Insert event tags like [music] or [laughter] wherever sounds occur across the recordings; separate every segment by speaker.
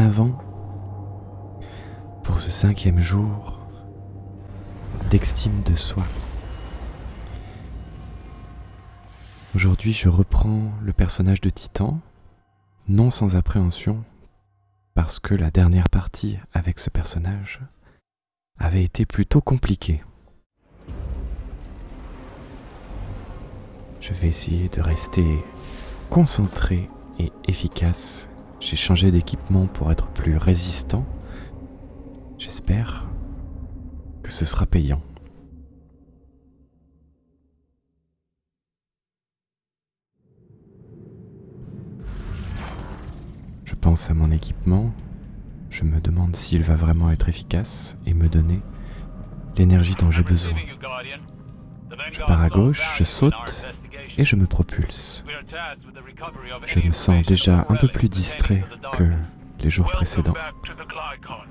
Speaker 1: avant pour ce cinquième jour d'estime de soi. Aujourd'hui, je reprends le personnage de Titan, non sans appréhension, parce que la dernière partie avec ce personnage avait été plutôt compliquée. Je vais essayer de rester concentré et efficace. J'ai changé d'équipement pour être plus résistant. J'espère que ce sera payant. Je pense à mon équipement, je me demande s'il va vraiment être efficace et me donner l'énergie dont j'ai besoin. Je pars à gauche, je saute et je me propulse. Je me sens déjà un peu plus distrait que les jours précédents.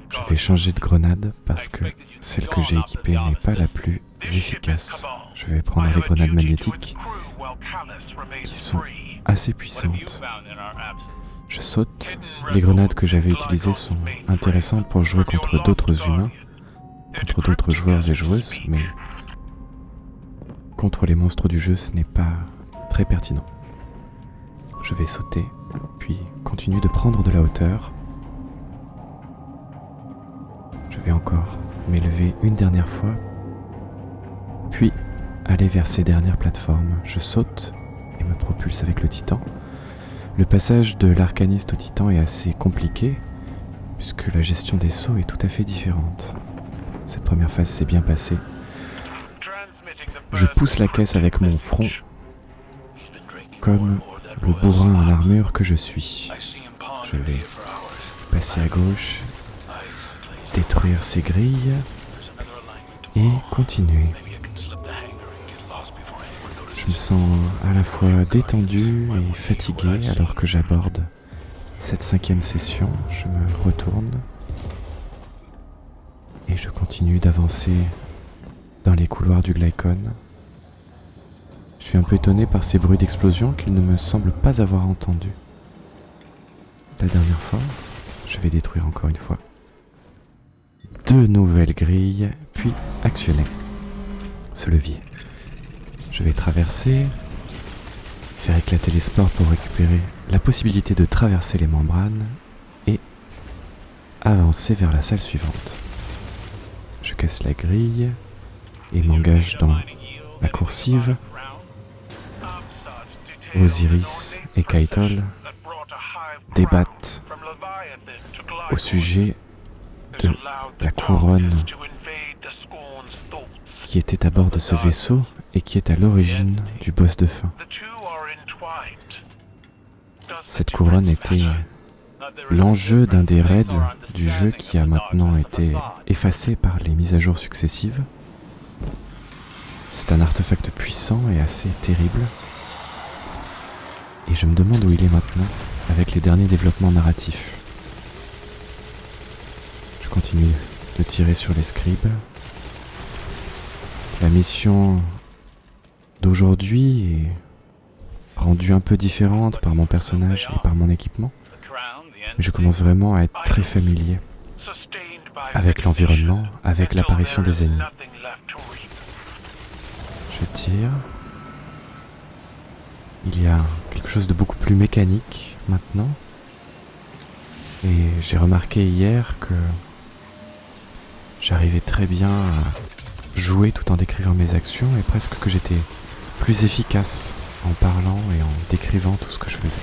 Speaker 1: Je vais changer de grenade parce que celle que j'ai équipée n'est pas la plus efficace. Je vais prendre les grenades magnétiques qui sont assez puissantes. Je saute. Les grenades que j'avais utilisées sont intéressantes pour jouer contre d'autres humains, contre d'autres joueurs et joueuses, mais contre les monstres du jeu, ce n'est pas très pertinent. Je vais sauter, puis continuer de prendre de la hauteur. Je vais encore m'élever une dernière fois, puis aller vers ces dernières plateformes. Je saute et me propulse avec le titan. Le passage de l'arcaniste au titan est assez compliqué, puisque la gestion des sauts est tout à fait différente. Cette première phase s'est bien passée. Je pousse la caisse avec mon front, comme le bourrin en armure que je suis. Je vais passer à gauche, détruire ces grilles et continuer. Je me sens à la fois détendu et fatigué alors que j'aborde cette cinquième session. Je me retourne et je continue d'avancer les couloirs du Glycon. Je suis un peu étonné par ces bruits d'explosion qu'il ne me semble pas avoir entendus. La dernière fois, je vais détruire encore une fois deux nouvelles grilles, puis actionner ce levier. Je vais traverser, faire éclater les spores pour récupérer la possibilité de traverser les membranes et avancer vers la salle suivante. Je casse la grille et m'engage dans la coursive. Osiris et Kaitol débattent au sujet de la couronne qui était à bord de ce vaisseau et qui est à l'origine du boss de fin. Cette couronne était l'enjeu d'un des raids du jeu qui a maintenant été effacé par les mises à jour successives. C'est un artefact puissant et assez terrible. Et je me demande où il est maintenant avec les derniers développements narratifs. Je continue de tirer sur les scribes. La mission d'aujourd'hui est rendue un peu différente par mon personnage et par mon équipement. Je commence vraiment à être très familier avec l'environnement, avec l'apparition des ennemis. Je tire. Il y a quelque chose de beaucoup plus mécanique maintenant. Et j'ai remarqué hier que j'arrivais très bien à jouer tout en décrivant mes actions et presque que j'étais plus efficace en parlant et en décrivant tout ce que je faisais.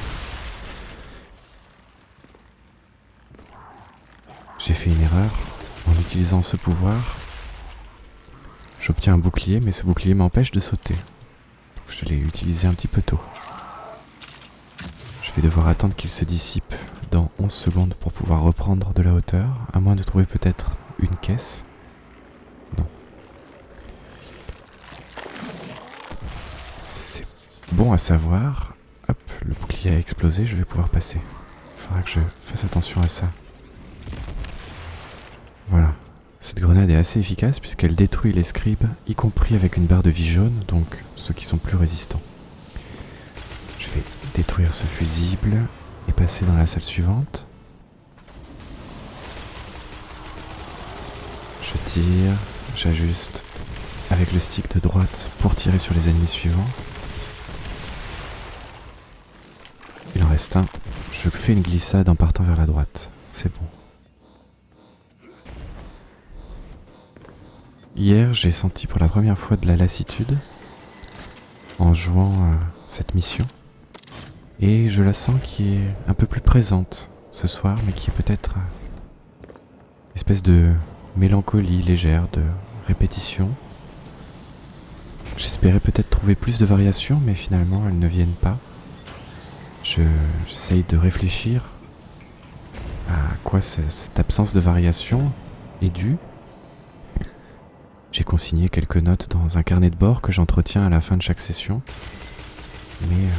Speaker 1: J'ai fait une erreur en utilisant ce pouvoir J'obtiens un bouclier, mais ce bouclier m'empêche de sauter. je l'ai utilisé un petit peu tôt. Je vais devoir attendre qu'il se dissipe dans 11 secondes pour pouvoir reprendre de la hauteur, à moins de trouver peut-être une caisse. Non. C'est bon à savoir. Hop, le bouclier a explosé, je vais pouvoir passer. Il faudra que je fasse attention à ça. tornade est assez efficace puisqu'elle détruit les scribes, y compris avec une barre de vie jaune, donc ceux qui sont plus résistants. Je vais détruire ce fusible et passer dans la salle suivante. Je tire, j'ajuste avec le stick de droite pour tirer sur les ennemis suivants. Il en reste un. Je fais une glissade en partant vers la droite. C'est bon. Hier, j'ai senti pour la première fois de la lassitude en jouant à cette mission. Et je la sens qui est un peu plus présente ce soir, mais qui est peut-être une espèce de mélancolie légère, de répétition. J'espérais peut-être trouver plus de variations, mais finalement elles ne viennent pas. J'essaye de réfléchir à quoi cette absence de variation est due. J'ai consigné quelques notes dans un carnet de bord que j'entretiens à la fin de chaque session. Mais euh,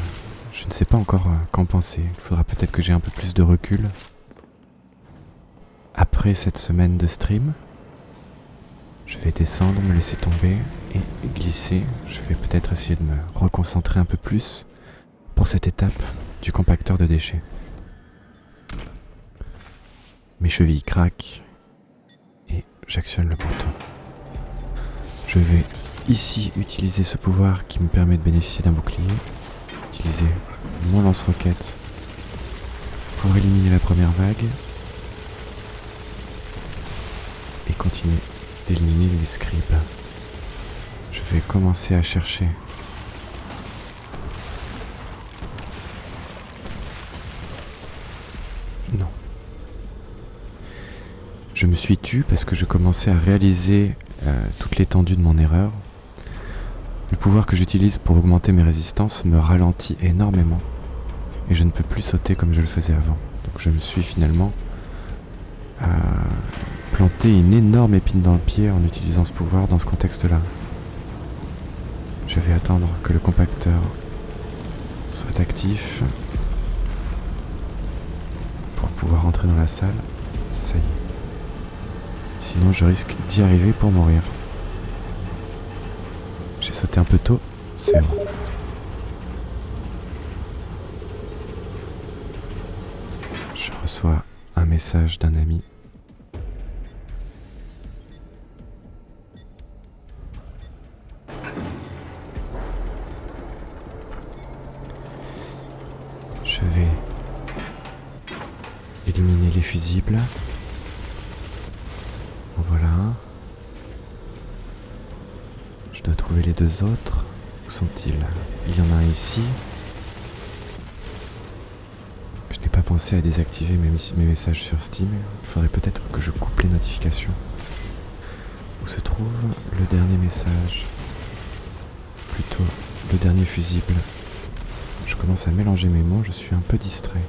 Speaker 1: je ne sais pas encore euh, qu'en penser. Il faudra peut-être que j'ai un peu plus de recul. Après cette semaine de stream, je vais descendre, me laisser tomber et glisser. Je vais peut-être essayer de me reconcentrer un peu plus pour cette étape du compacteur de déchets. Mes chevilles craquent et j'actionne le bouton. Je vais ici utiliser ce pouvoir qui me permet de bénéficier d'un bouclier utiliser mon lance-roquette pour éliminer la première vague et continuer d'éliminer les scribes. Je vais commencer à chercher Non. Je me suis tu parce que je commençais à réaliser euh, toute l'étendue de mon erreur. Le pouvoir que j'utilise pour augmenter mes résistances me ralentit énormément et je ne peux plus sauter comme je le faisais avant. Donc je me suis finalement euh, planté une énorme épine dans le pied en utilisant ce pouvoir dans ce contexte-là. Je vais attendre que le compacteur soit actif pour pouvoir entrer dans la salle. Ça y est. Sinon je risque d'y arriver pour mourir. J'ai sauté un peu tôt, c'est vrai. Je reçois un message d'un ami. Je vais éliminer les fusibles. En voilà un. Je dois trouver les deux autres. Où sont-ils? Il y en a un ici. Je n'ai pas pensé à désactiver mes, mes messages sur Steam. Il faudrait peut-être que je coupe les notifications. Où se trouve le dernier message? Plutôt le dernier fusible. Je commence à mélanger mes mots, je suis un peu distrait.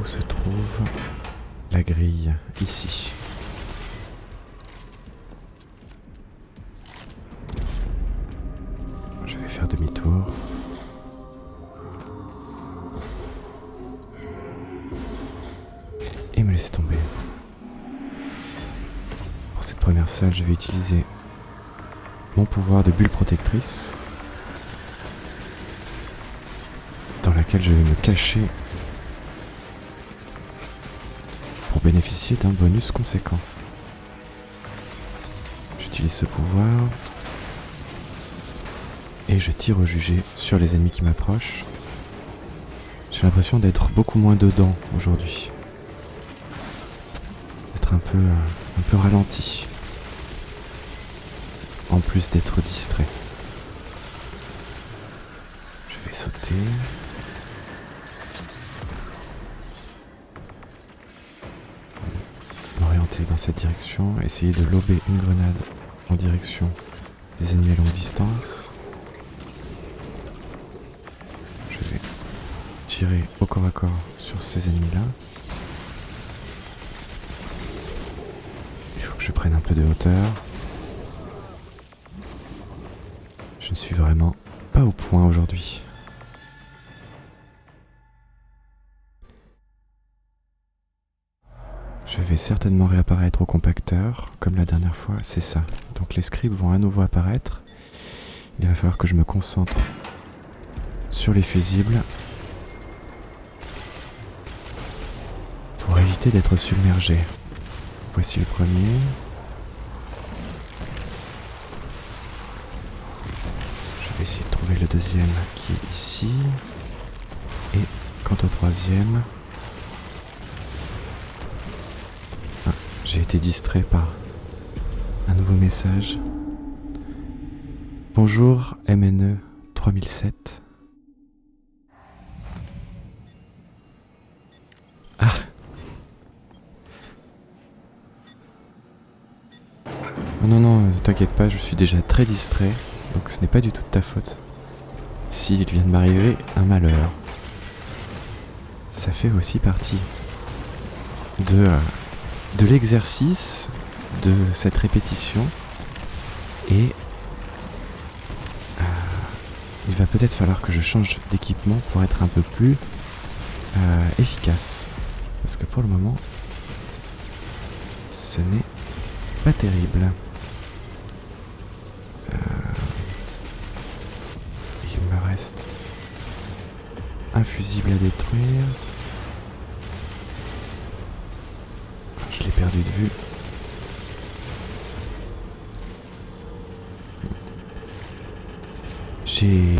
Speaker 1: Où se trouve la grille? Ici. Mon pouvoir de bulle protectrice dans laquelle je vais me cacher pour bénéficier d'un bonus conséquent. J'utilise ce pouvoir et je tire au jugé sur les ennemis qui m'approchent. J'ai l'impression d'être beaucoup moins dedans aujourd'hui. D'être un peu, un peu ralenti. Plus d'être distrait. Je vais sauter. M'orienter dans cette direction, essayer de lober une grenade en direction des ennemis à longue distance. Je vais tirer au corps à corps sur ces ennemis-là. Il faut que je prenne un peu de hauteur. Je ne suis vraiment pas au point aujourd'hui. Je vais certainement réapparaître au compacteur, comme la dernière fois, c'est ça. Donc les scribes vont à nouveau apparaître. Il va falloir que je me concentre sur les fusibles pour éviter d'être submergé. Voici le premier. trouver le deuxième qui est ici. Et quant au troisième... Ah, j'ai été distrait par un nouveau message. Bonjour MNE 3007. Ah oh Non, non, t'inquiète pas, je suis déjà très distrait, donc ce n'est pas du tout de ta faute. S'il vient de m'arriver un malheur, ça fait aussi partie de, l'exercice, de cette répétition, et euh, il va peut-être falloir que je change d'équipement pour être un peu plus euh, efficace. Parce que pour le moment, ce n'est pas terrible. Euh, il me reste un fusible à détruire. Je l'ai perdu de vue. J'ai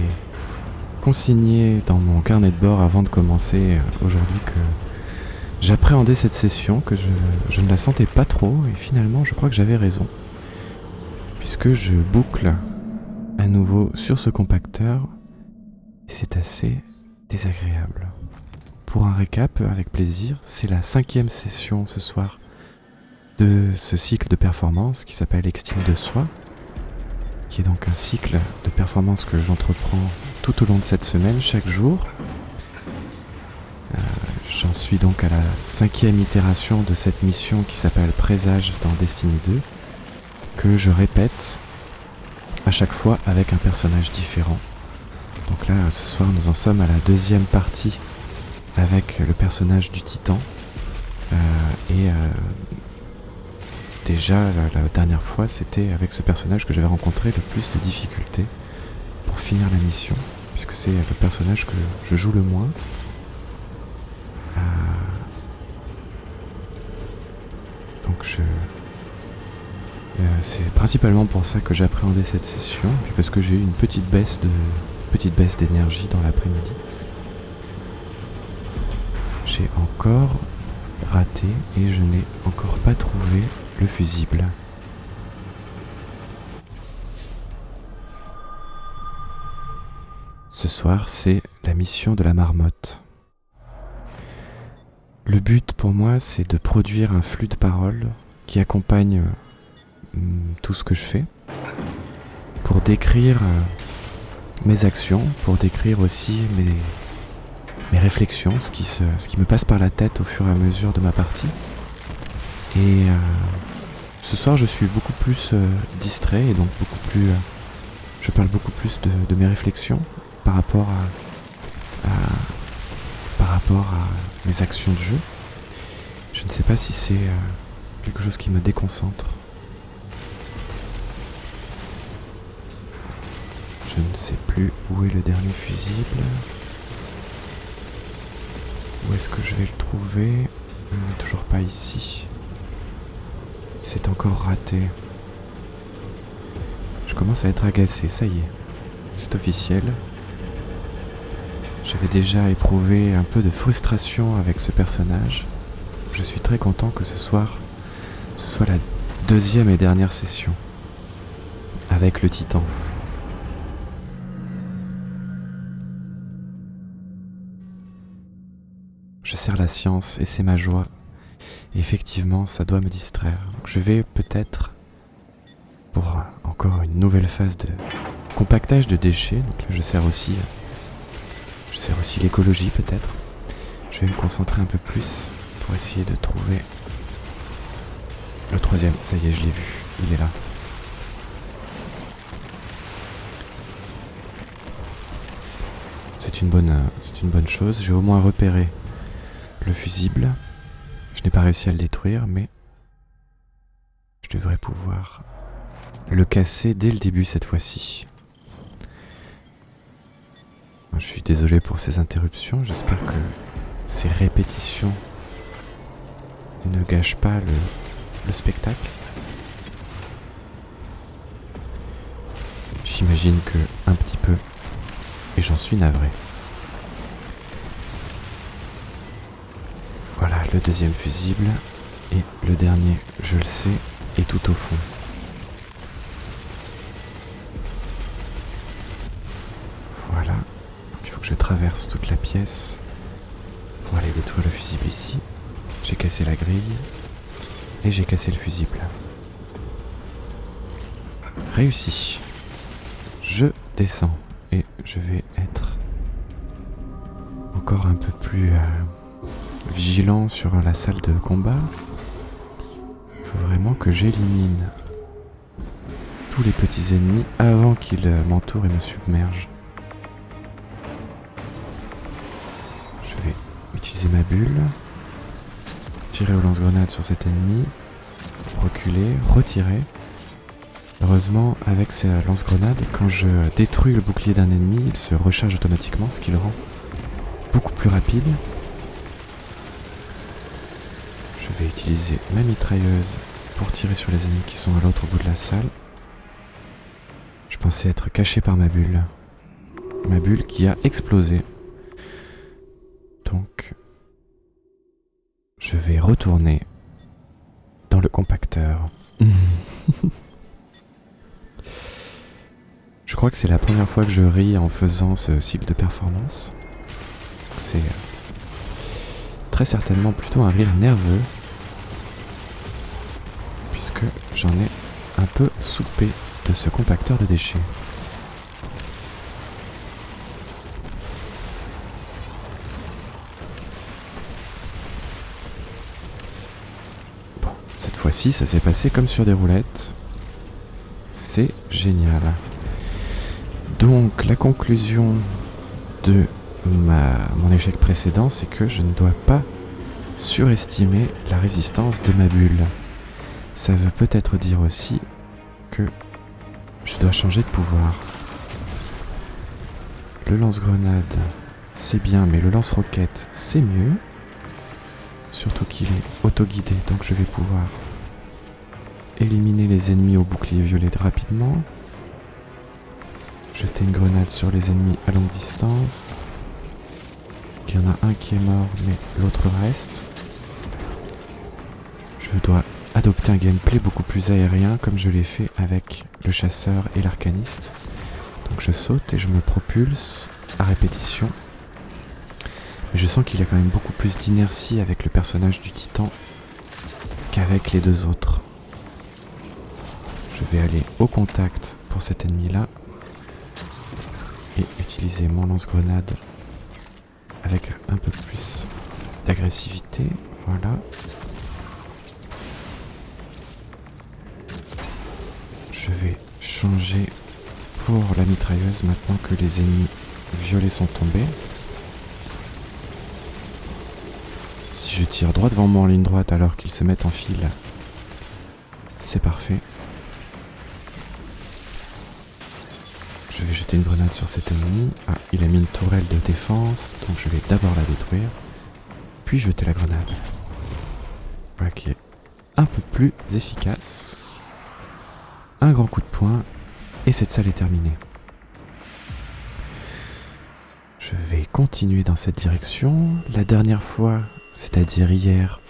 Speaker 1: consigné dans mon carnet de bord avant de commencer euh, aujourd'hui que j'appréhendais cette session, que je, ne la sentais pas trop, et finalement je crois que j'avais raison. Puisque je boucle à nouveau sur ce compacteur, et c'est assez désagréable. Pour un récap, avec plaisir, c'est la cinquième session ce soir de ce cycle de performance qui s'appelle Extime de soi, qui est donc un cycle de performance que j'entreprends tout au long de cette semaine, chaque jour. Euh, j'en suis donc à la cinquième itération de cette mission qui s'appelle Présage dans Destiny 2, que je répète à chaque fois avec un personnage différent. Donc là, ce soir, nous en sommes à la deuxième partie avec le personnage du Titan. Euh, et euh, déjà, la, dernière fois, c'était avec ce personnage que j'avais rencontré le plus de difficultés pour finir la mission, puisque c'est le personnage que je joue le moins. Euh, donc je... C'est principalement pour ça que j'ai appréhendé cette session, puis parce que j'ai eu une petite baisse de petite baisse d'énergie dans l'après-midi. J'ai encore raté et je n'ai encore pas trouvé le fusible. Ce soir, c'est la mission de la marmotte. Le but pour moi, c'est de produire un flux de paroles qui accompagne hum, tout ce que je fais, pour décrire euh, mes actions, pour décrire aussi mes, mes réflexions, ce qui, se, ce qui me passe par la tête au fur et à mesure de ma partie. Et euh, ce soir, je suis beaucoup plus euh, distrait et donc beaucoup plus. Euh, je parle beaucoup plus de, mes réflexions par rapport à, par rapport à mes actions de jeu. Je ne sais pas si c'est euh, quelque chose qui me déconcentre. Je ne sais plus où est le dernier fusible. Où est-ce que je vais le trouver? Toujours pas ici. C'est encore raté. Je commence à être agacé, ça y est. C'est officiel. J'avais déjà éprouvé un peu de frustration avec ce personnage. Je suis très content que ce soir, ce soit la deuxième et dernière session. Avec le titan. La science et c'est ma joie effectivement, ça doit me distraire. je vais peut-être, pour encore une nouvelle phase de compactage de déchets, donc là je sers aussi, je sers aussi l'écologie peut-être. Je vais me concentrer un peu plus pour essayer de trouver le troisième. Ça y est, je l'ai vu, il est là. C'est une bonne, c'est une bonne chose. J'ai au moins repéré le fusible. Je n'ai pas réussi à le détruire, mais je devrais pouvoir le casser dès le début cette fois-ci. Je suis désolé pour ces interruptions, j'espère que ces répétitions ne gâchent pas le, le spectacle. J'imagine que un petit peu, et j'en suis navré. Voilà le deuxième fusible et le dernier, je le sais, est tout au fond. Voilà, il faut que je traverse toute la pièce pour aller détruire le fusible ici. J'ai cassé la grille et j'ai cassé le fusible. Réussi. Je descends et je vais être encore un peu plus euh, vigilant sur la salle de combat. Il faut vraiment que j'élimine tous les petits ennemis avant qu'ils m'entourent et me submergent. Je vais utiliser ma bulle, tirer au lance-grenade sur cet ennemi, reculer, retirer. Heureusement, avec ces lance-grenades, quand je détruis le bouclier d'un ennemi, il se recharge automatiquement, ce qui le rend beaucoup plus rapide. Je vais utiliser ma mitrailleuse pour tirer sur les ennemis qui sont à l'autre bout de la salle. Je pensais être caché par ma bulle. Ma bulle qui a explosé. Donc, je vais retourner dans le compacteur. [laughs] Je crois que c'est la première fois que je ris en faisant ce cycle de performance. C'est très certainement plutôt un rire nerveux, puisque j'en ai un peu soupé de ce compacteur de déchets. Bon, cette fois-ci, ça s'est passé comme sur des roulettes. C'est génial. Donc la conclusion de mon échec précédent, c'est que je ne dois pas surestimer la résistance de ma bulle. Ça veut peut-être dire aussi que je dois changer de pouvoir. Le lance-grenade, c'est bien, mais le lance-roquette, c'est mieux. Surtout qu'il est auto-guidé, donc je vais pouvoir éliminer les ennemis au bouclier violet rapidement jeter une grenade sur les ennemis à longue distance. Il y en a un qui est mort, mais l'autre reste. Je dois adopter un gameplay beaucoup plus aérien comme je l'ai fait avec le chasseur et l'arcaniste. Donc je saute et je me propulse à répétition. Mais je sens qu'il y a quand même beaucoup plus d'inertie avec le personnage du titan qu'avec les deux autres. Je vais aller au contact pour cet ennemi là et utiliser mon lance-grenade avec un peu plus d'agressivité. Voilà. Je vais changer pour la mitrailleuse maintenant que les ennemis violets sont tombés. Si je tire droit devant moi en ligne droite alors qu'ils se mettent en file, c'est parfait. Je vais jeter une grenade sur cet ennemi. Ah, il a mis une tourelle de défense, donc je vais d'abord la détruire, puis jeter la grenade. Voilà qui est un peu plus efficace. Un grand coup de poing, et cette salle est terminée. Je vais continuer dans cette direction. La dernière fois, c'est-à-dire hier,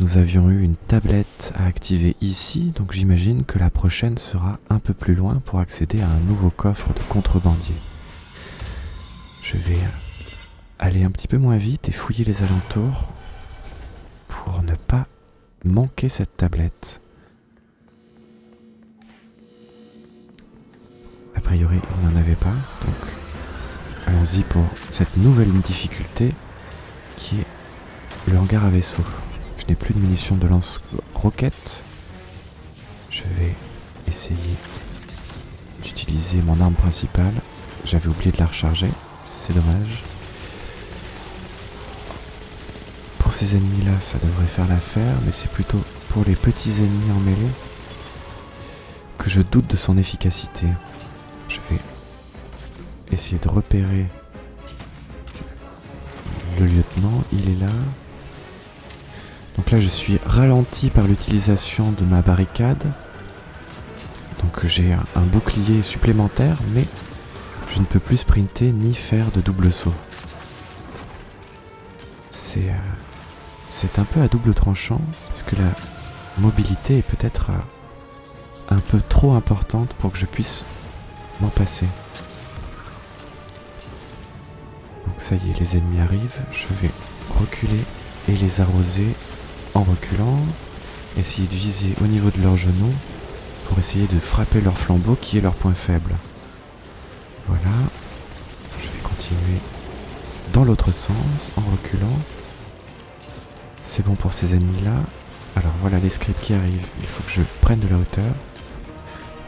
Speaker 1: nous avions eu une tablette à activer ici, donc j'imagine que la prochaine sera un peu plus loin pour accéder à un nouveau coffre de contrebandier. Je vais aller un petit peu moins vite et fouiller les alentours pour ne pas manquer cette tablette. Priori, il n'y en avait pas, donc allons-y pour cette nouvelle difficulté qui est le hangar à vaisseau. Je n'ai plus de munitions de lance-roquettes. Je vais essayer d'utiliser mon arme principale. J'avais oublié de la recharger. C'est dommage. Pour ces ennemis-là, ça devrait faire l'affaire, mais c'est plutôt pour les petits ennemis en mêlée que je doute de son efficacité. Je vais essayer de repérer le lieutenant. Il est là. Donc là je suis ralenti par l'utilisation de ma barricade. Donc j'ai un, bouclier supplémentaire, mais je ne peux plus sprinter ni faire de double saut. C'est euh, un peu à double tranchant, puisque la mobilité est peut-être euh, un peu trop importante pour que je puisse m'en passer. Donc ça y est, les ennemis arrivent, je vais reculer et les arroser en reculant, essayer de viser au niveau de leurs genoux pour essayer de frapper leur flambeau qui est leur point faible. Voilà, je vais continuer dans l'autre sens en reculant. C'est bon pour ces ennemis-là. Alors voilà les scripts qui arrivent. Il faut que je prenne de la hauteur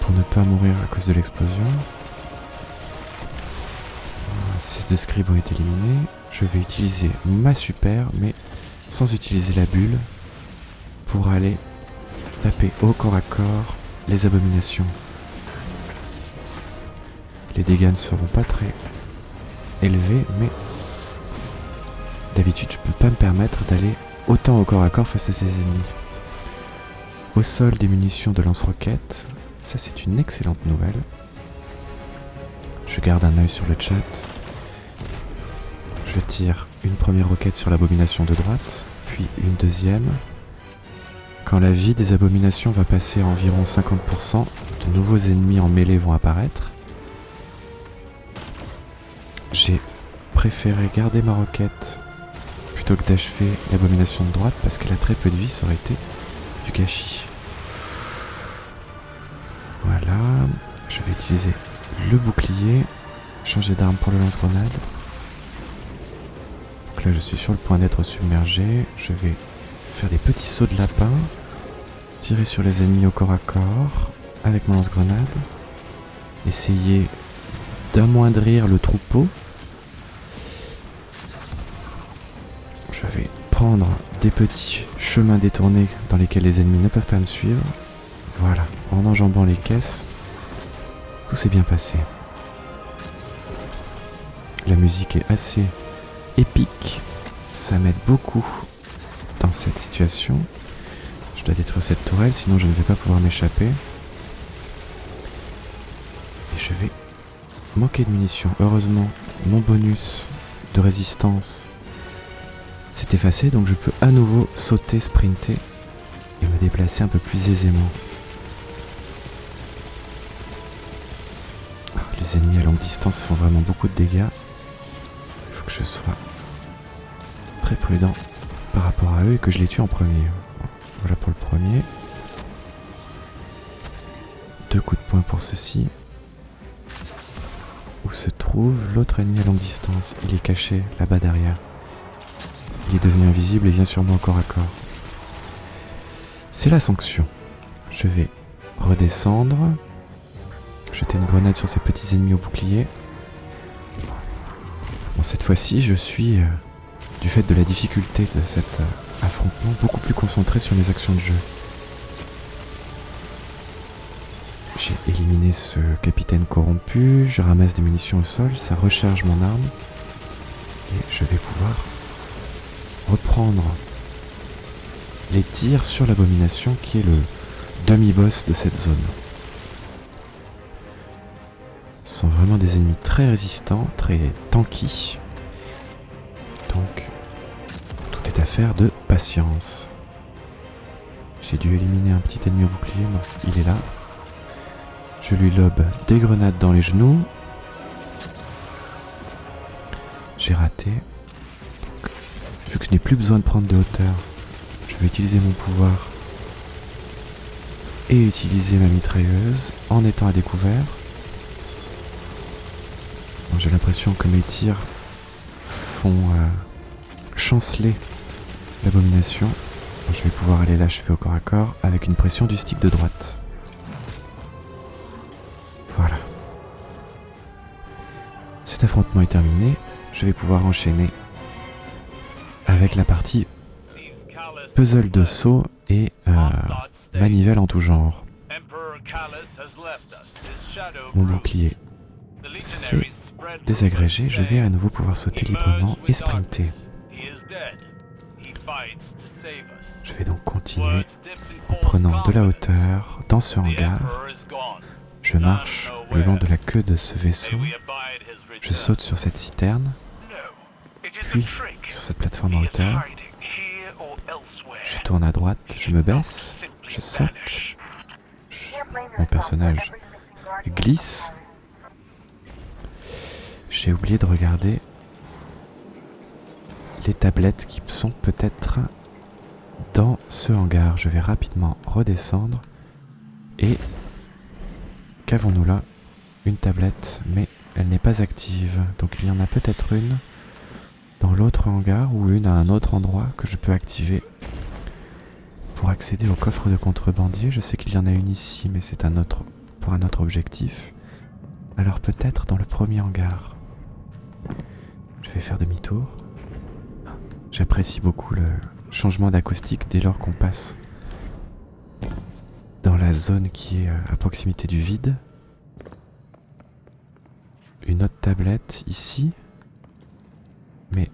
Speaker 1: pour ne pas mourir à cause de l'explosion. Ces deux scribes ont été éliminés. Je vais utiliser ma super, mais sans utiliser la bulle, pour aller taper au corps à corps les abominations. Les dégâts ne seront pas très élevés, mais d'habitude je peux pas me permettre d'aller autant au corps à corps face à ses ennemis. Au sol des munitions de lance-roquettes, ça c'est une excellente nouvelle. Je garde un œil sur le chat. Je tire une première roquette sur l'abomination de droite, puis une deuxième. Quand la vie des abominations va passer à environ 50%, de nouveaux ennemis en mêlée vont apparaître. J'ai préféré garder ma roquette plutôt que d'achever l'abomination de droite parce qu'elle a très peu de vie, ça aurait été du gâchis. Je vais utiliser le bouclier, changer d'arme pour le lance-grenade là je suis sur le point d'être submergé. Je vais faire des petits sauts de lapin. Tirer sur les ennemis au corps à corps avec mon lance-grenade. Essayer d'amoindrir le troupeau. Je vais prendre des petits chemins détournés dans lesquels les ennemis ne peuvent pas me suivre. Voilà, en enjambant les caisses, tout s'est bien passé. La musique est assez épique. Ça m'aide beaucoup dans cette situation. Je dois détruire cette tourelle, sinon je ne vais pas pouvoir m'échapper. Et je vais manquer de munitions. Heureusement, mon bonus de résistance s'est effacé, donc je peux à nouveau sauter, sprinter et me déplacer un peu plus aisément. Les ennemis à longue distance font vraiment beaucoup de dégâts. Il faut que je sois très prudent par rapport à eux et que je les tue en premier. Voilà pour le premier. Deux coups de poing pour ceci. Où se trouve l'autre ennemi à longue distance? Il est caché là-bas derrière. Il est devenu invisible et vient sur moi corps à corps. C'est la sanction. Je vais redescendre. Jeter une grenade sur ces petits ennemis au bouclier. Bon, cette fois-ci, je suis euh, du fait de la difficulté de cet euh, affrontement, beaucoup plus concentré sur les actions de jeu. J'ai éliminé ce capitaine corrompu, je ramasse des munitions au sol, ça recharge mon arme, et je vais pouvoir reprendre les tirs sur l'abomination qui est le demi-boss de cette zone. Ce sont vraiment des ennemis très résistants, très tanky. Donc, tout est affaire de patience. J'ai dû éliminer un petit ennemi au bouclier, il est là. Je lui lobe des grenades dans les genoux. J'ai raté. vu que je n'ai plus besoin de prendre de hauteur, je vais utiliser mon pouvoir et utiliser ma mitrailleuse en étant à découvert. J'ai l'impression que mes tirs font euh, chanceler l'abomination. Je vais pouvoir aller l'achever au corps à corps avec une pression du stick de droite. Voilà. Cet affrontement est terminé. Je vais pouvoir enchaîner avec la partie puzzle de saut et euh, manivelle en tout genre. Mon bouclier c'est désagrégé, je vais à nouveau pouvoir sauter librement et sprinter. Je vais donc continuer en prenant de la hauteur dans ce hangar. Je marche le long de la queue de ce vaisseau Je saute sur cette citerne, puis sur cette plateforme en hauteur. Je tourne à droite, je me baisse, je saute. Mon personnage glisse. J'ai oublié de regarder les tablettes qui sont peut-être dans ce hangar. Je vais rapidement redescendre et qu'avons-nous là? Une tablette, mais elle n'est pas active. Donc il y en a peut-être une dans l'autre hangar ou une à un autre endroit que je peux activer pour accéder au coffre de contrebandier. Je sais qu'il y en a une ici, mais c'est pour un autre objectif. Alors peut-être dans le premier hangar. Je vais faire demi-tour. J'apprécie beaucoup le changement d'acoustique dès lors qu'on passe dans la zone qui est euh, à proximité du vide. Une autre tablette ici, mais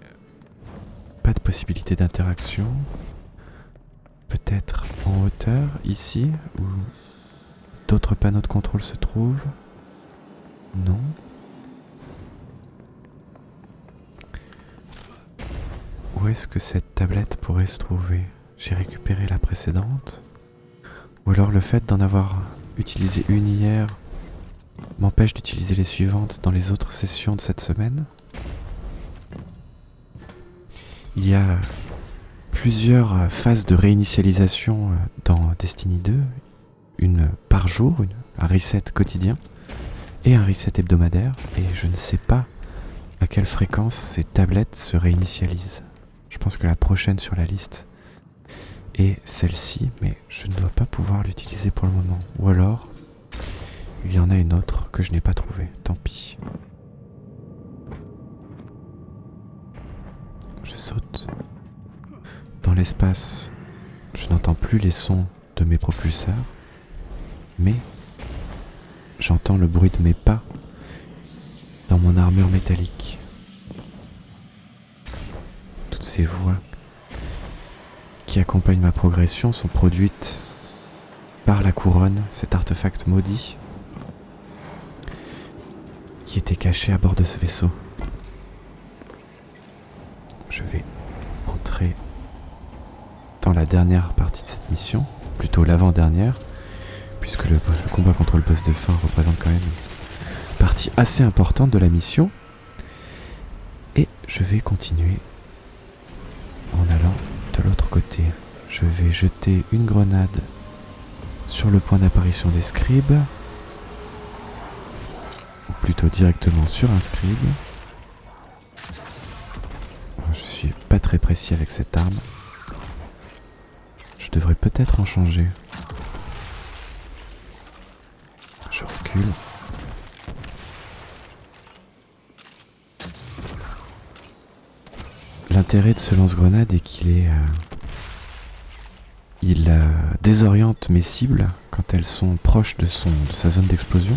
Speaker 1: pas de possibilité d'interaction. Peut-être en hauteur ici, où d'autres panneaux de contrôle se trouvent. Non. Où est-ce que cette tablette pourrait se trouver? J'ai récupéré la précédente. Ou alors le fait d'en avoir utilisé une hier m'empêche d'utiliser les suivantes dans les autres sessions de cette semaine? Il y a plusieurs phases de réinitialisation euh, dans Destiny 2, une par jour, un reset quotidien et un reset hebdomadaire, et je ne sais pas à quelle fréquence ces tablettes se réinitialisent. Je pense que la prochaine sur la liste est celle-ci, mais je ne dois pas pouvoir l'utiliser pour le moment. Ou alors, il y en a une autre que je n'ai pas trouvée. Tant pis. Je saute. Dans l'espace, je n'entends plus les sons de mes propulseurs, mais j'entends le bruit de mes pas dans mon armure métallique ces voix qui accompagnent ma progression sont produites par la couronne, cet artefact maudit qui était caché à bord de ce vaisseau. Je vais entrer dans la dernière partie de cette mission, plutôt l'avant-dernière, puisque le, combat contre le boss de fin représente quand même une partie assez importante de la mission. Et je vais continuer en allant de l'autre côté. Je vais jeter une grenade sur le point d'apparition des scribes, ou plutôt directement sur un scribe. Je suis pas très précis avec cette arme. Je devrais peut-être en changer. Je recule. L'intérêt de ce lance-grenade est qu'il est... Euh, il euh, désoriente mes cibles quand elles sont proches de, sa zone d'explosion.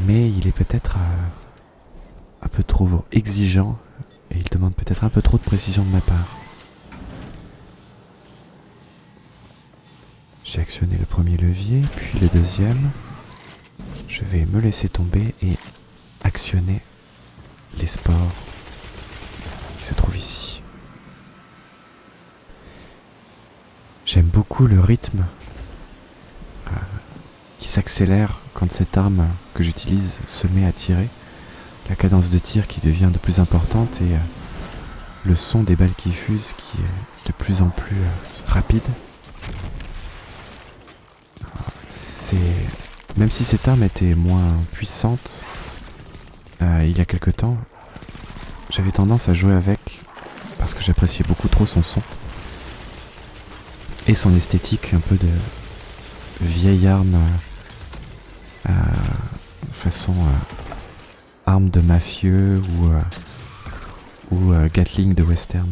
Speaker 1: Mais il est peut-être euh, un peu trop exigeant et il demande peut-être un peu trop de précision de ma part. J'ai actionné le premier levier, puis le deuxième. Je vais me laisser tomber et actionner les sports se trouve ici. J'aime beaucoup le rythme euh, qui s'accélère quand cette arme que j'utilise se met à tirer. La cadence de tir qui devient de plus importante et euh, le son des balles qui fusent qui est de plus en plus euh, rapide. C'est même si cette arme était moins puissante il y a quelque temps, j'avais tendance à jouer avec parce que j'appréciais beaucoup trop son son et son esthétique un peu de vieille arme euh, façon euh, arme de mafieux ou, euh, ou Gatling de western.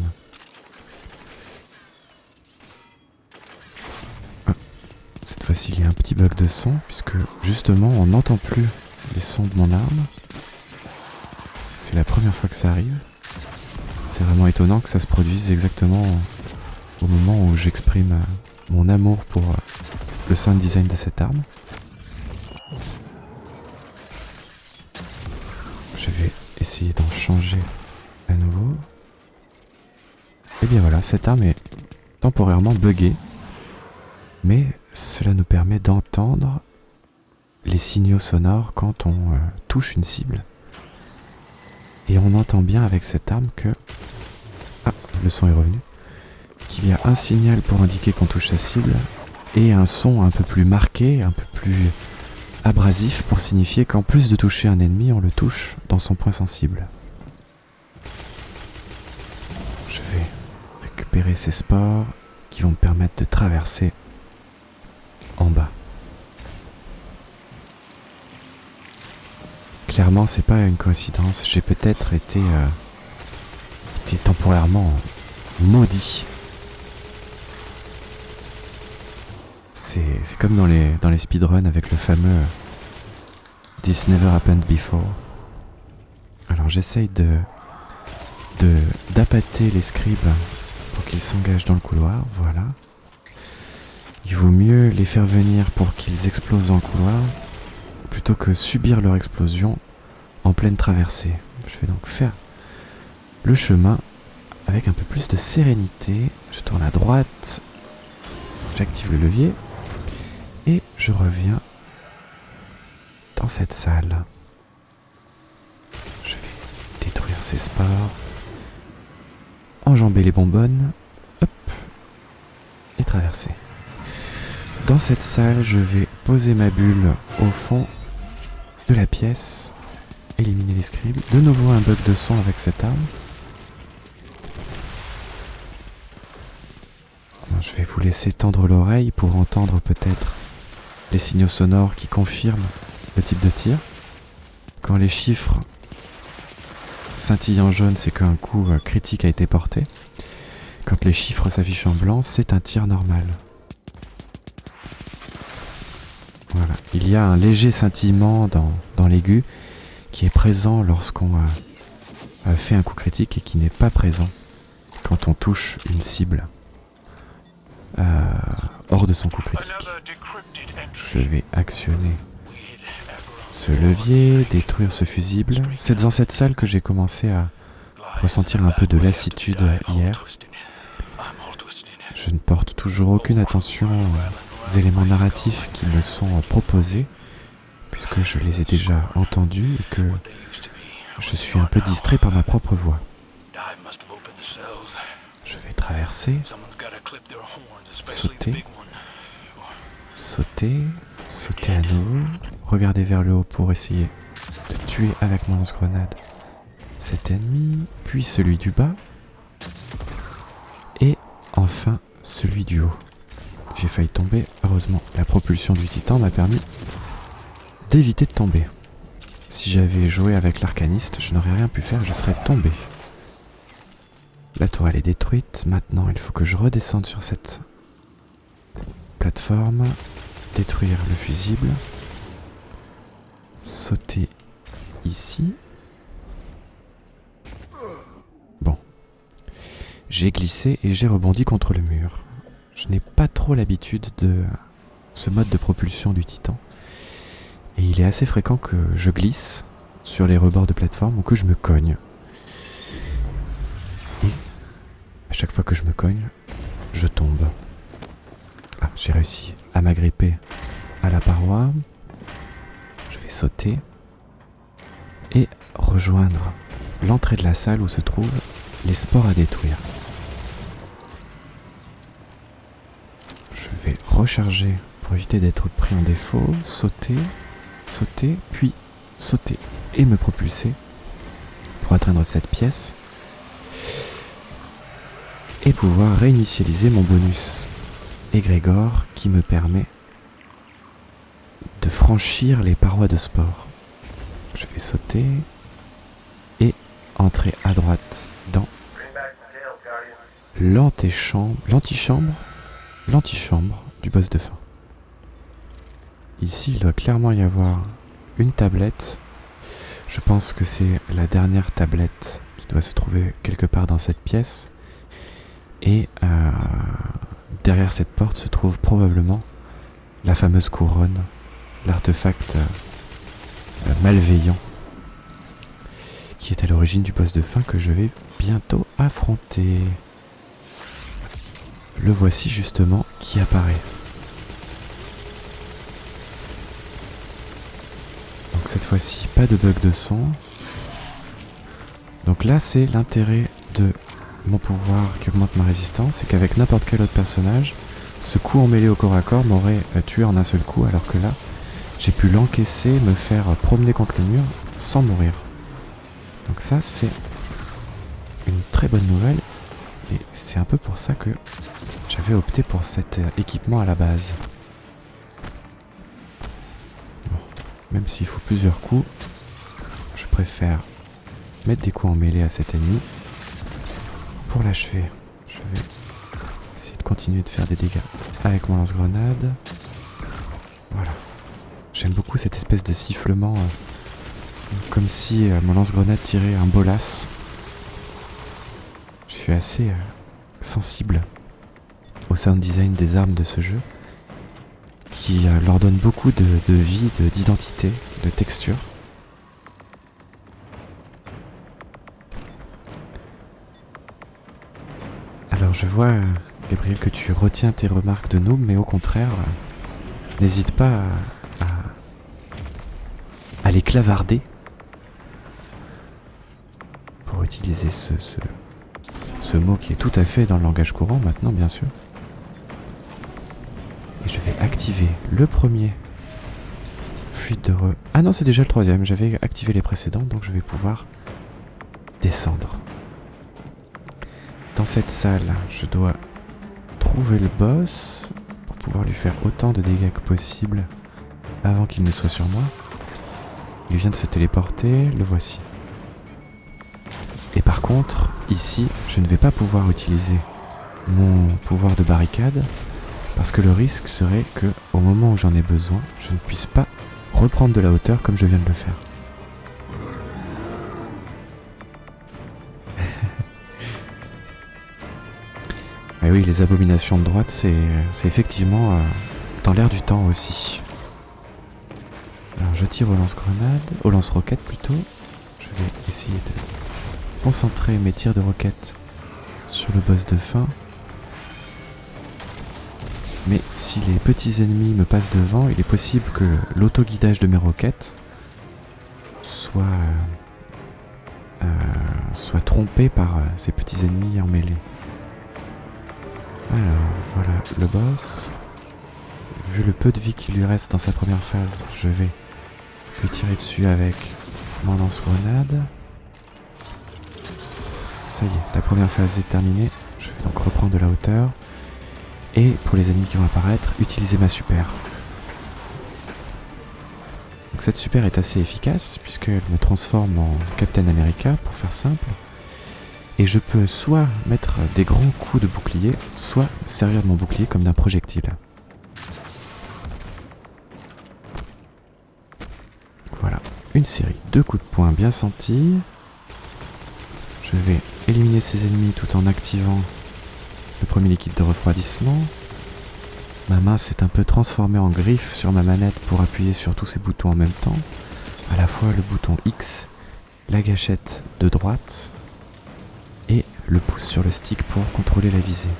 Speaker 1: Cette fois-ci il y a un petit bug de son puisque justement on n'entend plus les sons de mon arme c'est la première fois que ça arrive. C'est vraiment étonnant que ça se produise exactement au moment où j'exprime euh, mon amour pour euh, le sound design de cette arme. essayer d'en changer à nouveau. Et bien voilà, cette arme est temporairement buggée. Mais cela nous permet d'entendre les signaux sonores quand on euh, touche une cible. Et on entend bien avec cette arme que... Ah, le son est revenu. Qu'il y a un signal pour indiquer qu'on touche sa cible et un son un peu plus marqué, un peu plus abrasif pour signifier qu'en plus de toucher un ennemi, on le touche dans son point sensible. Je vais récupérer ces spores qui vont me permettre de traverser en bas. Clairement, c'est pas une coïncidence. J'ai peut-être été, euh, été temporairement maudit c'est comme dans les, dans les speedruns avec le fameux This never happened before. Alors j'essaye de d'appâter les scribes pour qu'ils s'engagent dans le couloir, voilà. Il vaut mieux les faire venir pour qu'ils explosent dans le couloir plutôt que subir leur explosion en pleine traversée. Je vais donc faire le chemin avec un peu plus de sérénité. Je tourne à droite, j'active le levier et je reviens dans cette salle. Je vais détruire ces spores, enjamber les bonbonnes, hop, et traverser. Dans cette salle, je vais poser ma bulle au fond de la pièce, éliminer les scribes. De nouveau un bug de son avec cette arme. Je vais vous laisser tendre l'oreille pour entendre peut-être les signaux sonores qui confirment le type de tir. Quand les chiffres scintillent en jaune, c'est qu'un coup euh, critique a été porté. Quand les chiffres s'affichent en blanc, c'est un tir normal. Voilà. Il y a un léger scintillement dans, l'aigu qui est présent lorsqu'on a fait un coup critique et qui n'est pas présent quand on touche une cible euh, de son coup critique. Je vais actionner ce levier, détruire ce fusible. C'est dans cette salle que j'ai commencé à ressentir un peu de lassitude hier. Je ne porte toujours aucune attention aux éléments narratifs qui me sont proposés, puisque je les ai déjà entendus et que je suis un peu distrait par ma propre voix. Je vais traverser, sauter, Sauter, sauter à nouveau, regarder vers le haut pour essayer de tuer avec mon lance-grenade cet ennemi, puis celui du bas, et enfin celui du haut. J'ai failli tomber, heureusement la propulsion du titan m'a permis d'éviter de tomber. Si j'avais joué avec l'arcaniste, je n'aurais rien pu faire, je serais tombé. La tourelle est détruite, maintenant il faut que je redescende sur cette plateforme, détruire le fusible, sauter ici. Bon. J'ai glissé et j'ai rebondi contre le mur. Je n'ai pas trop l'habitude de ce mode de propulsion du Titan. Et il est assez fréquent que je glisse sur les rebords de plateforme ou que je me cogne. Et à chaque fois que je me cogne, je tombe. Ah, j'ai réussi à m'agripper à la paroi. Je vais sauter et rejoindre l'entrée de la salle où se trouvent les sports à détruire. Je vais recharger pour éviter d'être pris en défaut, sauter, sauter, puis sauter et me propulser pour atteindre cette pièce et pouvoir réinitialiser mon bonus Grégor qui me permet de franchir les parois de sport. Je vais sauter et entrer à droite dans l'antichambre, l'antichambre, l'antichambre du boss de fin. Ici, il doit clairement y avoir une tablette. Je pense que c'est la dernière tablette qui doit se trouver quelque part dans cette pièce. Et euh, Derrière cette porte se trouve probablement la fameuse couronne, l'artefact euh, malveillant qui est à l'origine du boss de fin que je vais bientôt affronter. Le voici justement qui apparaît. Donc cette fois-ci, pas de bug de son. Donc là, c'est l'intérêt de mon pouvoir qui augmente ma résistance, c'est qu'avec n'importe quel autre personnage, ce coup en mêlée au corps à corps m'aurait euh, tué en un seul coup, alors que là, j'ai pu l'encaisser, me faire promener contre le mur sans mourir. Donc ça, c'est une très bonne nouvelle, et c'est un peu pour ça que j'avais opté pour cet euh, équipement à la base. Même s'il faut plusieurs coups, je préfère mettre des coups en mêlée à cet ennemi pour l'achever, je vais essayer de continuer de faire des dégâts avec mon lance-grenade. Voilà. J'aime beaucoup cette espèce de sifflement, euh, comme si euh, mon lance-grenade tirait un bolas. Je suis assez euh, sensible au sound design des armes de ce jeu, qui leur donne beaucoup de, de vie, d'identité, de texture. Je vois, Gabriel, que tu retiens tes remarques de nous, mais au contraire, n'hésite pas à, les clavarder pour utiliser ce, ce, ce mot qui est tout à fait dans le langage courant maintenant, bien sûr. Et je vais activer le premier fuite de re... Ah non, c'est déjà le troisième. J'avais activé les précédents, donc je vais pouvoir descendre. Dans cette salle, je dois trouver le boss pour pouvoir lui faire autant de dégâts que possible avant qu'il ne soit sur moi. Il vient de se téléporter, le voici. Et par contre, ici, je ne vais pas pouvoir utiliser mon pouvoir de barricade parce que le risque serait que au moment où j'en ai besoin, je ne puisse pas reprendre de la hauteur comme je viens de le faire. Oui, les abominations de droite, c'est effectivement euh, dans l'air du temps aussi. Alors je tire au lance-grenade, au lance-roquette plutôt. Je vais essayer de concentrer mes tirs de roquette sur le boss de fin. Mais si les petits ennemis me passent devant, il est possible que l'autoguidage de mes roquettes soit, euh, soit trompé par euh, ces petits ennemis en mêlée. Alors voilà le boss. Vu le peu de vie qui lui reste dans sa première phase, je vais lui tirer dessus avec mon lance-grenade. Ça y est, la première phase est terminée. Je vais donc reprendre de la hauteur. Et pour les ennemis qui vont apparaître, utiliser ma super. Donc cette super est assez efficace puisqu'elle me transforme en Captain America pour faire simple. Et je peux soit mettre des grands coups de bouclier, soit servir de mon bouclier comme d'un projectile. Voilà, une série de coups de poing bien sentis. Je vais éliminer ces ennemis tout en activant le premier liquide de refroidissement. Ma main s'est un peu transformée en griffe sur ma manette pour appuyer sur tous ces boutons en même temps. À la fois le bouton X, la gâchette de droite le pouce sur le stick pour contrôler la visée.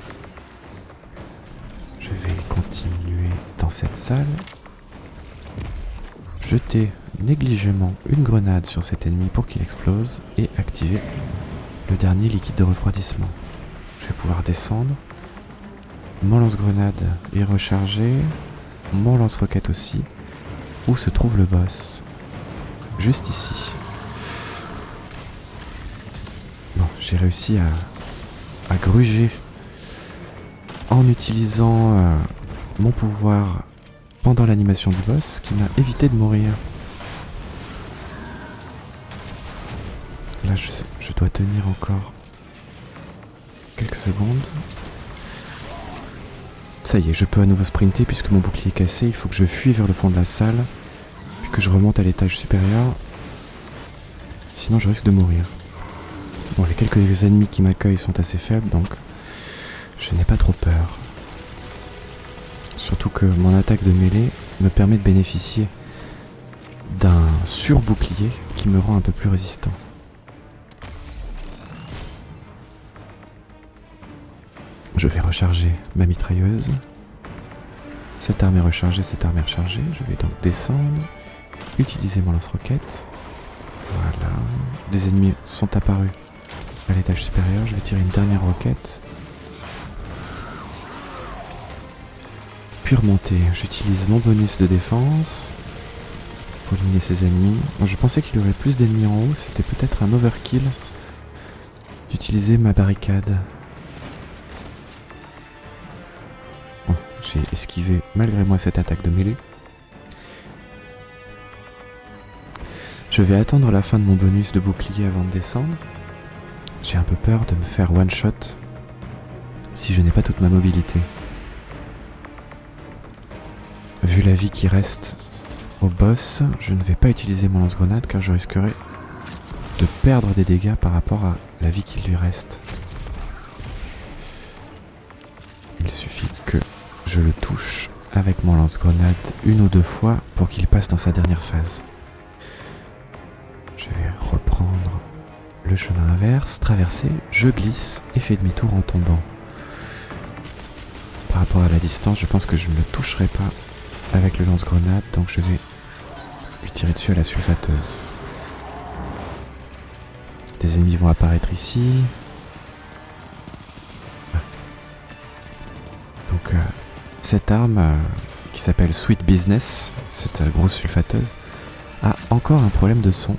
Speaker 1: Je vais continuer dans cette salle. Jeter négligemment une grenade sur cet ennemi pour qu'il explose et activer le dernier liquide de refroidissement. Je vais pouvoir descendre. Mon lance-grenade est rechargé. Mon lance-roquette aussi. Où se trouve le boss? Juste ici. J'ai réussi à, gruger en utilisant euh, mon pouvoir pendant l'animation du boss qui m'a évité de mourir. Là, je, je, dois tenir encore quelques secondes. Ça y est, je peux à nouveau sprinter puisque mon bouclier est cassé. Il faut que je fuis vers le fond de la salle, puis que je remonte à l'étage supérieur. Sinon, je risque de mourir. Bon, les quelques ennemis qui m'accueillent sont assez faibles, donc je n'ai pas trop peur. Surtout que mon attaque de mêlée me permet de bénéficier d'un surbouclier qui me rend un peu plus résistant. Je vais recharger ma mitrailleuse. Cette arme est rechargée, cette arme est rechargée. Je vais donc descendre, utiliser mon lance-roquette. Voilà. Des ennemis sont apparus à l'étage supérieur. Je vais tirer une dernière roquette. Puis remonter. J'utilise mon bonus de défense pour éliminer ses ennemis. je pensais qu'il y aurait plus d'ennemis en haut. C'était peut-être un overkill d'utiliser ma barricade. j'ai esquivé malgré moi cette attaque de mêlée. Je vais attendre la fin de mon bonus de bouclier avant de descendre. J'ai un peu peur de me faire one shot si je n'ai pas toute ma mobilité. Vu la vie qui reste au boss, je ne vais pas utiliser mon lance-grenade car je risquerais de perdre des dégâts par rapport à la vie qui lui reste. Il suffit que je le touche avec mon lance-grenade une ou deux fois pour qu'il passe dans sa dernière phase. Je vais reprendre le chemin inverse, traverser, je glisse et fais demi-tour en tombant. Par rapport à la distance, je pense que je ne le toucherai pas avec le lance-grenade, donc je vais lui tirer dessus à la sulfateuse. Des ennemis vont apparaître ici. Donc euh, cette arme euh, qui s'appelle Sweet Business, cette euh, grosse sulfateuse, a encore un problème de son.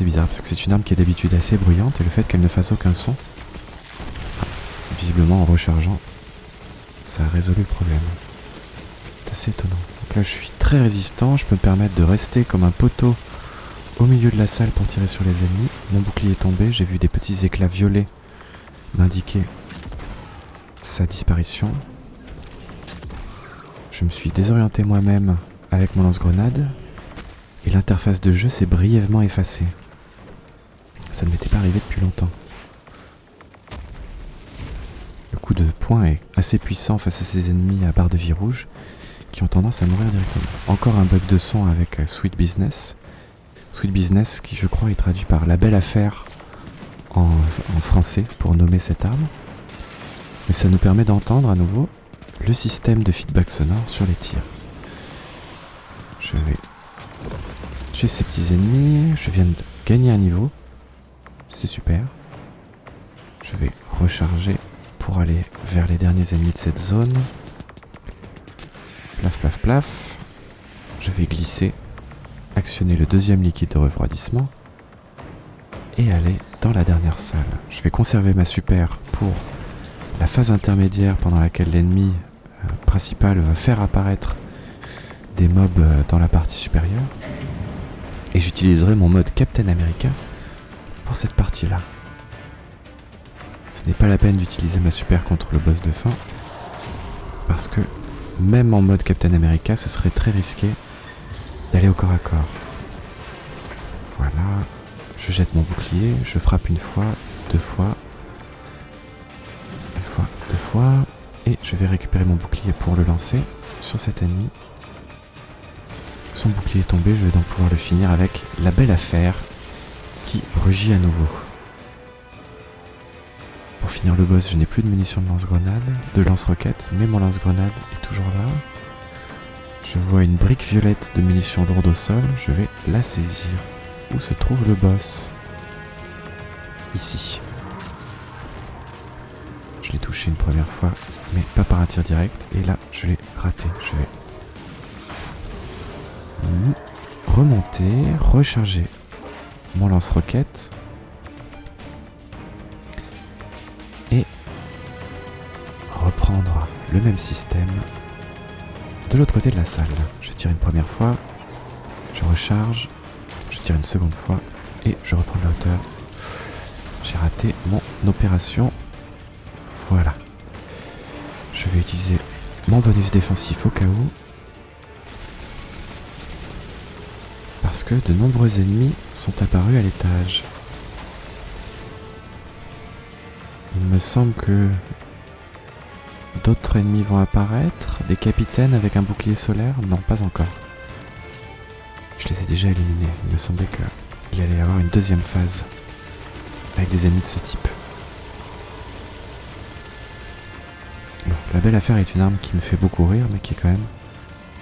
Speaker 1: C'est bizarre parce que c'est une arme qui est d'habitude assez bruyante et le fait qu'elle ne fasse aucun son, visiblement en rechargeant, ça a résolu le problème. C'est assez étonnant. Donc là je suis très résistant, je peux me permettre de rester comme un poteau au milieu de la salle pour tirer sur les ennemis. Mon bouclier est tombé, j'ai vu des petits éclats violets m'indiquer sa disparition. Je me suis désorienté moi-même avec mon lance-grenade et l'interface de jeu s'est brièvement effacée. Ça ne m'était pas arrivé depuis longtemps. Le coup de poing est assez puissant face à ces ennemis à barre de vie rouge qui ont tendance à mourir directement. Encore un bug de son avec euh, Sweet Business. Sweet Business qui je crois est traduit par La Belle Affaire en, en français pour nommer cette arme. Mais ça nous permet d'entendre à nouveau le système de feedback sonore sur les tirs. Je vais tuer ces petits ennemis. Je viens de gagner un niveau. C'est super. Je vais recharger pour aller vers les derniers ennemis de cette zone. Plaf, plaf, plaf. Je vais glisser, actionner le deuxième liquide de refroidissement et aller dans la dernière salle. Je vais conserver ma super pour la phase intermédiaire pendant laquelle l'ennemi euh, principal va faire apparaître des mobs euh, dans la partie supérieure. Et j'utiliserai mon mode Captain America cette partie-là. Ce n'est pas la peine d'utiliser ma super contre le boss de fin. Parce que même en mode Captain America, ce serait très risqué d'aller au corps à corps. Voilà. Je jette mon bouclier, je frappe une fois, deux fois. Une fois, deux fois. Et je vais récupérer mon bouclier pour le lancer sur cet ennemi. Son bouclier est tombé, je vais donc pouvoir le finir avec la belle affaire qui rugit à nouveau. Pour finir le boss, je n'ai plus de munitions de lance-grenade, de lance-roquette, mais mon lance-grenade est toujours là. Je vois une brique violette de munitions lourdes au sol, je vais la saisir. Où se trouve le boss? Ici. Je l'ai touché une première fois, mais pas par un tir direct, et là, je l'ai raté. Je vais remonter, recharger mon lance-roquette. Et reprendre le même système de l'autre côté de la salle. Je tire une première fois, je recharge, je tire une seconde fois et je reprends la hauteur. J'ai raté mon opération. Voilà. Je vais utiliser mon bonus défensif au cas où. Parce que de nombreux ennemis sont apparus à l'étage. Il me semble que d'autres ennemis vont apparaître. Des capitaines avec un bouclier solaire? Non, pas encore. Je les ai déjà éliminés. Il me semblait qu'il allait y avoir une deuxième phase. avec des ennemis de ce type. Bon, la belle affaire est une arme qui me fait beaucoup rire, mais qui est quand même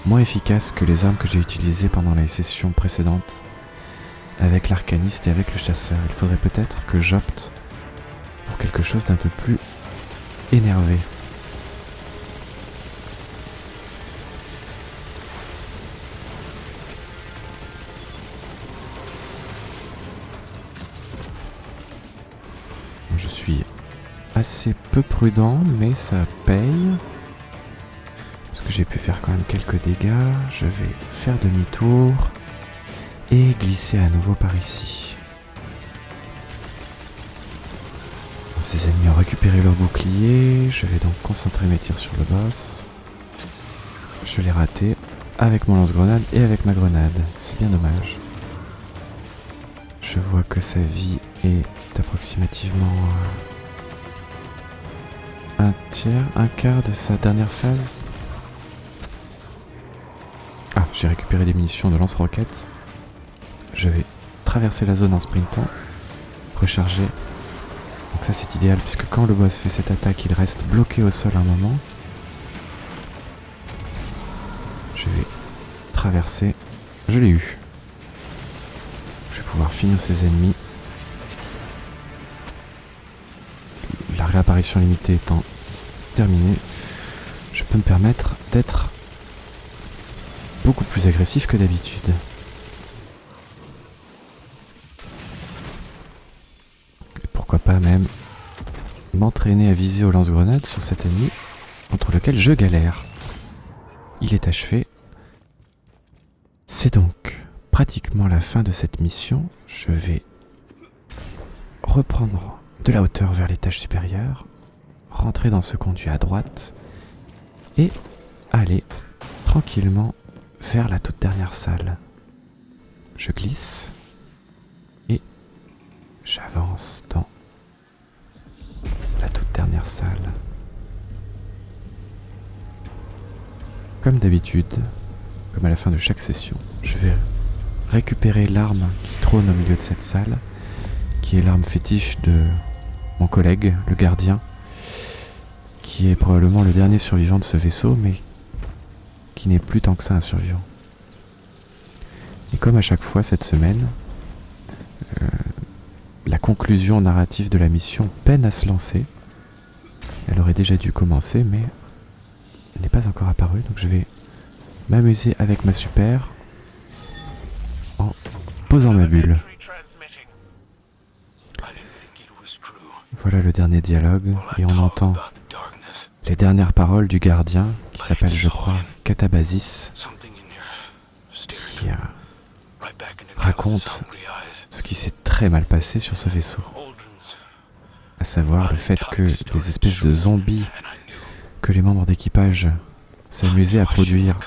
Speaker 1: moins efficace que les armes que j'ai utilisées pendant les sessions précédentes avec l'arcaniste et avec le chasseur. Il faudrait peut-être que j'opte pour quelque chose d'un peu plus énervé. Je suis assez peu prudent, mais ça paye. J'ai pu faire quand même quelques dégâts. Je vais faire demi-tour et glisser à nouveau par ici. Ces ennemis ont récupéré leur bouclier. Je vais donc concentrer mes tirs sur le boss. Je l'ai raté avec mon lance-grenade et avec ma grenade. C'est bien dommage. Je vois que sa vie est approximativement euh, un tiers, un quart de sa dernière phase. J'ai récupéré des munitions de lance-roquettes. Je vais traverser la zone en sprintant, recharger. Donc ça c'est idéal puisque quand le boss fait cette attaque, il reste bloqué au sol un moment. Je vais traverser. Je l'ai eu. Je vais pouvoir finir ses ennemis réapparition limitée étant terminée, je peux me permettre d'être beaucoup plus agressif que d'habitude. pourquoi pas même m'entraîner à viser au lance-grenade sur cet ennemi entre lequel je galère. Il est achevé. C'est donc pratiquement la fin de cette mission. Je vais reprendre de la hauteur vers l'étage supérieur, rentrer dans ce conduit à droite et aller tranquillement vers la toute dernière salle. Je glisse et j'avance dans la toute dernière salle. Comme d'habitude, comme à la fin de chaque session, je vais récupérer l'arme qui trône au milieu de cette salle, qui est l'arme fétiche de mon collègue, le gardien, qui est probablement le dernier survivant de ce vaisseau, mais qui n'est plus tant que ça un survivant. Et comme à chaque fois cette semaine, euh, la conclusion narrative de la mission peine à se lancer. Elle aurait déjà dû commencer, mais elle n'est pas encore apparue, donc je vais m'amuser avec ma super en posant ma bulle. Voilà le dernier dialogue, et on entend les dernières paroles du gardien, qui s'appelle, je crois, Catabasis, qui euh, raconte ce qui s'est très mal passé sur ce vaisseau. À savoir le fait que les espèces de zombies que les membres d'équipage s'amusaient à produire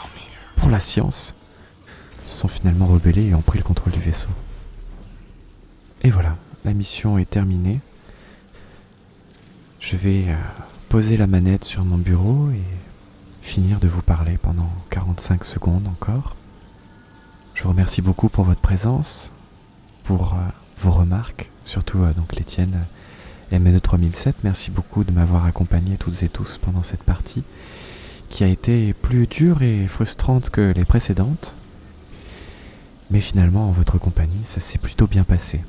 Speaker 1: pour la science se sont finalement rebellés et ont pris le contrôle du vaisseau. Et voilà, la mission est terminée. Je vais euh, poser la manette sur mon bureau et finir de vous parler pendant 45 secondes encore. Je vous remercie beaucoup pour votre présence, pour euh, vos remarques, surtout euh, donc les tiennes MNE 3007. Merci beaucoup de m'avoir accompagné toutes et tous pendant cette partie qui a été plus dure et frustrante que les précédentes. Mais finalement, en votre compagnie, ça s'est plutôt bien passé.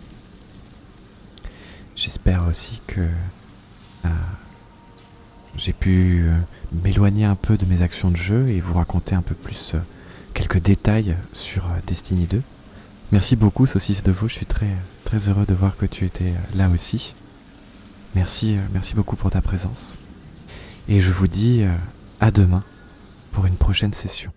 Speaker 1: J'espère aussi que euh, j'ai pu euh, m'éloigner un peu de mes actions de jeu et vous raconter un peu plus euh, quelques détails sur Destiny 2. Merci beaucoup Saucisse de Veau, je suis très, très heureux de voir que tu étais là aussi. Merci, merci beaucoup pour ta présence. Et je vous dis à demain pour une prochaine session.